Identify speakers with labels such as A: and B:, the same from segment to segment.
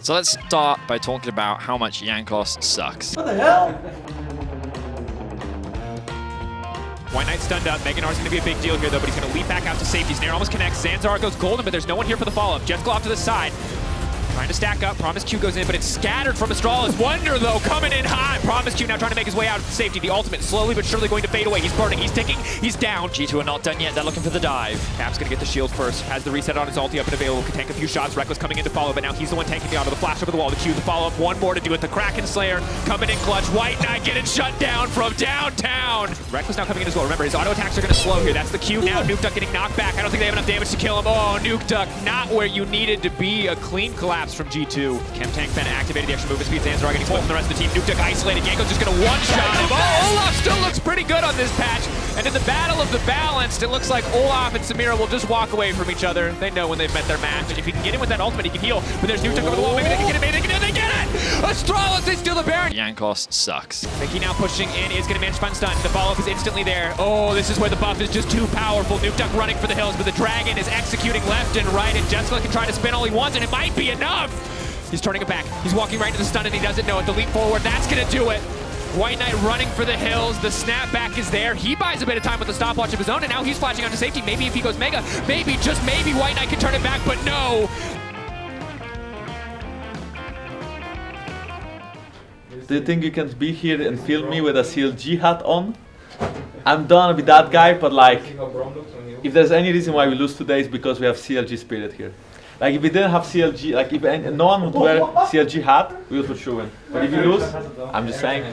A: So let's start by talking about how much Jankos sucks.
B: What the hell?
C: White Knight stunned up. Mega Gnar's going to be a big deal here, though, but he's going to leap back out to safety. Snare almost connects. Zanzar goes golden, but there's no one here for the follow-up. Jets off to the side. Trying to stack up. Promisq goes in, but it's scattered from Astralis. Wunder, though, coming in high. Promisq now trying to make his way out of safety. The ultimate slowly but surely going to fade away. He's burning. He's ticking. He's down.
A: G2 are not done yet. They're looking for the dive.
C: Caps going to get the shield first. Has the reset on his ulti up and available. Can tank a few shots. Rekkles coming in to follow, but now he's the one tanking the auto. The flash over the wall. The Q, the follow-up. One more to do it. The Kraken Slayer coming in clutch. White Knight getting shut down from downtown. Rekkles now coming in as well. Remember, his auto attacks are going to slow here. That's the Q now. Nukeduck getting knocked back. I don't think they have enough damage to kill him. Oh, Nukeduck not where you needed to be. A clean collapse from G2. Chem Tank then activated the extra movement speed. Zanzar getting split from the rest of the team. Nuke isolated. Jankos just going to one-shot him. Oh, Olaf still looks pretty good on this patch. And in the battle of the balanced, it looks like Olaf and Samira will just walk away from each other. They know when they've met their match. And if he can get in with that ultimate, he can heal. But there's Nuke over the wall. Maybe they can get it. Astralis, they steal the Baron.
A: Jankos sucks.
C: Mikyx now pushing in is going to manage fun stun. The follow-up is instantly there. Oh, this is where the buff is just too powerful. Nukeduck running for the hills, but the Dragon is executing left and right, and Jessica can try to spin all he wants, and it might be enough. He's turning it back. He's walking right into the stun, and he doesn't know it. The leap forward, that's going to do it. White Knight running for the hills. The snapback is there. He buys a bit of time with the stopwatch of his own, and now he's flashing onto safety. Maybe if he goes Mega, maybe, just maybe, White Knight can turn it back, but no.
B: Do you think you can be here and film me with a CLG hat on? I'm done with that guy, but like, if there's any reason why we lose today, it's because we have CLG spirit here. Like if we didn't have CLG, like if any, no one would wear CLG hat, we would for sure win. But if you lose, I'm just saying.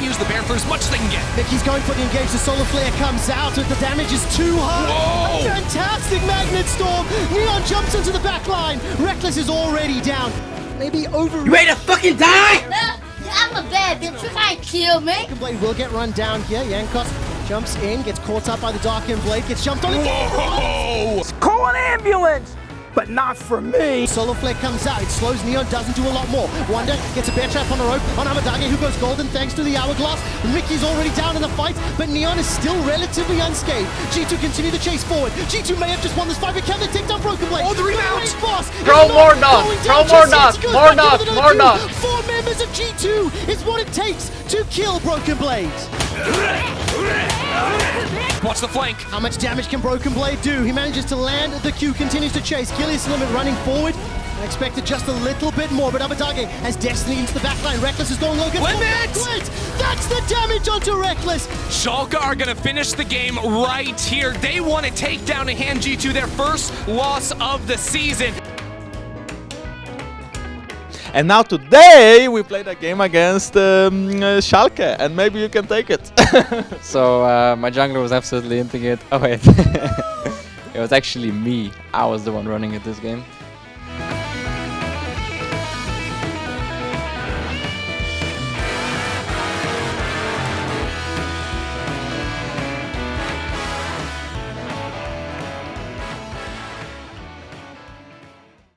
D: To use the bear for as much as they can get.
E: Mikyx's going for the engage. The solar flare comes out, but the damage is too high.
D: Whoa!
E: A fantastic magnet storm. Neon jumps into the back line. Rekkles is already down. Maybe over.
F: You ready to fucking die?
G: No, I'm a bad bitch. You can't kill me.
E: Broken Blade will get run down here. Jankos jumps in, gets caught up by the Broken Blade, gets jumped on again.
D: Whoa!
F: Call an ambulance! But not for me!
E: Solar Flare comes out, it slows Neon, doesn't do a lot more. Wunder gets a bear trap on the rope on Abbedagge, who goes golden thanks to the hourglass. Mikyx's already down in the fight, but Neon is still relatively unscathed. G2 continue the chase forward. G2 may have just won this fight, but can they take down Broken Blade?
D: Oh, the rebound!
E: Boss!
B: Throw
E: He's
B: more
E: not
B: knots,
E: going
B: throw more
E: just
B: knots, more
E: back
B: knots, more
E: another
B: knots.
E: Four members of G2 is what it takes to kill Broken Blade.
D: Watch the flank.
E: How much damage can Broken Blade do? He manages to land the Q, continues to chase. Gilius Limit running forward. I expected just a little bit more, but Abbedagge has Destiny into the backline. Rekkles is going low.
D: Limit!
E: Blade. That's the damage onto Rekkles.
D: Schalke are going to finish the game right here. They want to take down a hand G2, their first loss of the season.
H: And now today we played a game against um, uh, Schalke, and maybe you can take it.
I: So uh, my jungler was absolutely into it. Oh wait, it was actually me. I was the one running it this game.